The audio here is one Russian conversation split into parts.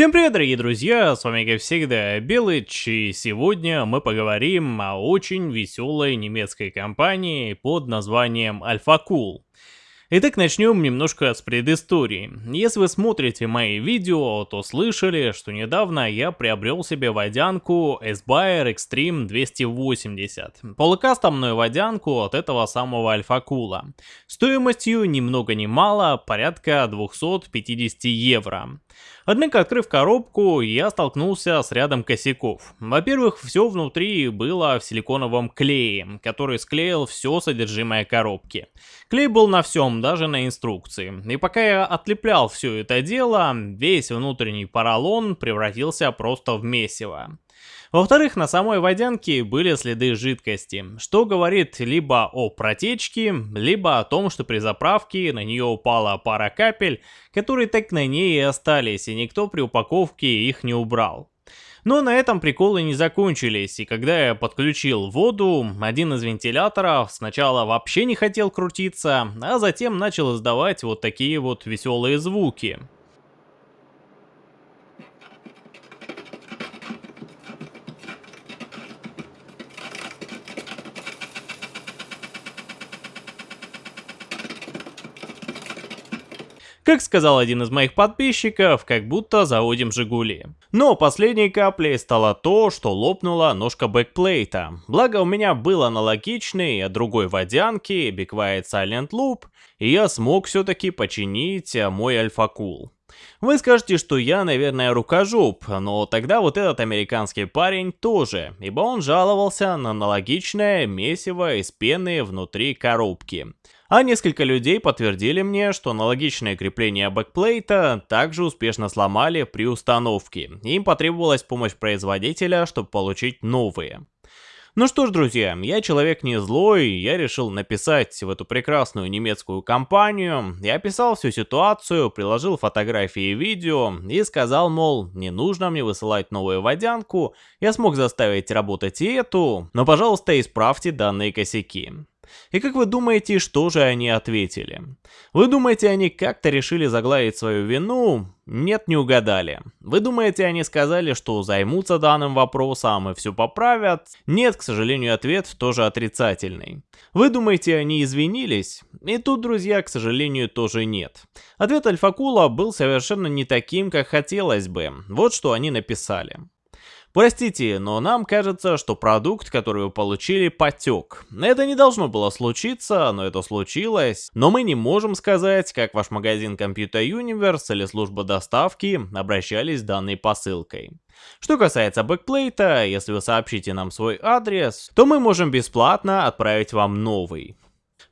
Всем привет, дорогие друзья, с вами, как всегда, Белыч, и сегодня мы поговорим о очень веселой немецкой компании под названием Alpha Cool. Итак, начнем немножко с предыстории. Если вы смотрите мои видео, то слышали, что недавно я приобрел себе водянку S-Bayer Extreme 280. Полукастомную водянку от этого самого Альфа-Кула. Стоимостью ни много ни мало, порядка 250 евро. Однако, открыв коробку, я столкнулся с рядом косяков. Во-первых, все внутри было в силиконовом клее, который склеил все содержимое коробки. Клей был на всем, даже на инструкции. И пока я отлеплял все это дело, весь внутренний поролон превратился просто в месиво. Во-вторых, на самой водянке были следы жидкости, что говорит либо о протечке, либо о том, что при заправке на нее упала пара капель, которые так на ней и остались, и никто при упаковке их не убрал. Но на этом приколы не закончились, и когда я подключил воду, один из вентиляторов сначала вообще не хотел крутиться, а затем начал издавать вот такие вот веселые звуки. Как сказал один из моих подписчиков, как будто заводим Жигули. Но последней каплей стало то, что лопнула ножка бэкплейта. Благо у меня был аналогичный от другой водянки, be quiet! Silent Loop, и я смог все-таки починить мой Alphacool. Вы скажете, что я, наверное, рукожоп, но тогда вот этот американский парень тоже, ибо он жаловался на аналогичное месиво из пены внутри коробки. А несколько людей подтвердили мне, что аналогичное крепление бэкплейта также успешно сломали при установке. Им потребовалась помощь производителя, чтобы получить новые. Ну что ж, друзья, я человек не злой, я решил написать в эту прекрасную немецкую компанию. Я описал всю ситуацию, приложил фотографии и видео и сказал, мол, не нужно мне высылать новую водянку, я смог заставить работать и эту, но пожалуйста исправьте данные косяки. И как вы думаете, что же они ответили? Вы думаете, они как-то решили загладить свою вину? Нет, не угадали. Вы думаете, они сказали, что займутся данным вопросом и все поправят? Нет, к сожалению, ответ тоже отрицательный. Вы думаете, они извинились? И тут, друзья, к сожалению, тоже нет. Ответ Альфакула был совершенно не таким, как хотелось бы. Вот что они написали. Простите, но нам кажется, что продукт, который вы получили, потек. Это не должно было случиться, но это случилось. Но мы не можем сказать, как ваш магазин Computer Universe или служба доставки обращались с данной посылкой. Что касается бэкплейта, если вы сообщите нам свой адрес, то мы можем бесплатно отправить вам новый.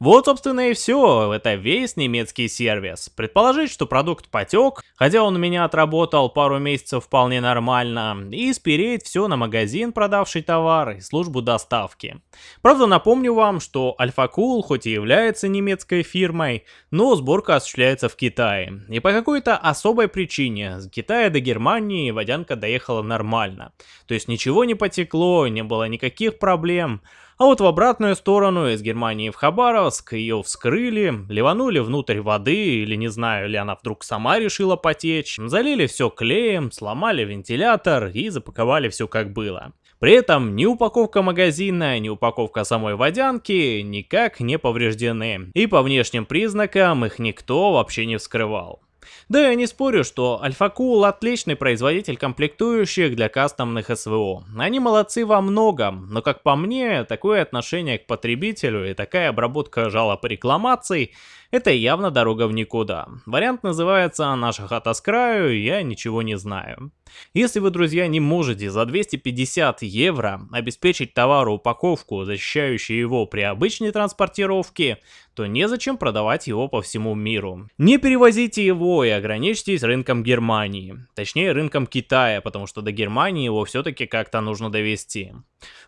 Вот, собственно, и все. Это весь немецкий сервис. Предположить, что продукт потек, хотя он у меня отработал пару месяцев вполне нормально, и спереть все на магазин, продавший товар, и службу доставки. Правда, напомню вам, что Альфа-Кул хоть и является немецкой фирмой, но сборка осуществляется в Китае. И по какой-то особой причине с Китая до Германии водянка доехала нормально. То есть ничего не потекло, не было никаких проблем. А вот в обратную сторону, из Германии в Хабаровск, ее вскрыли, ливанули внутрь воды, или не знаю, ли она вдруг сама решила потечь, залили все клеем, сломали вентилятор и запаковали все как было. При этом ни упаковка магазина, ни упаковка самой водянки никак не повреждены, и по внешним признакам их никто вообще не вскрывал. Да, я не спорю, что Альфа-Кул отличный производитель комплектующих для кастомных СВО. Они молодцы во многом, но как по мне, такое отношение к потребителю и такая обработка жалоб и рекламаций это явно дорога в никуда. Вариант называется «Наша хата с краю, я ничего не знаю». Если вы, друзья, не можете за 250 евро обеспечить товару упаковку, защищающую его при обычной транспортировке, то незачем продавать его по всему миру. Не перевозите его и ограничьтесь рынком Германии. Точнее, рынком Китая, потому что до Германии его все-таки как-то нужно довести.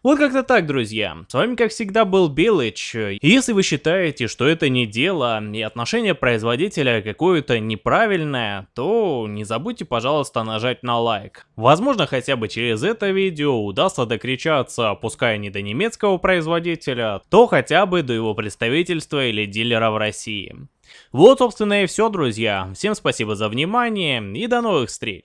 Вот как-то так, друзья. С вами, как всегда, был Белыч. Если вы считаете, что это не дело, и отношение производителя какое-то неправильное, то не забудьте, пожалуйста, нажать на лайк. Возможно, хотя бы через это видео удастся докричаться, пускай не до немецкого производителя, то хотя бы до его представительства или дилера в России. Вот, собственно, и все, друзья. Всем спасибо за внимание и до новых встреч.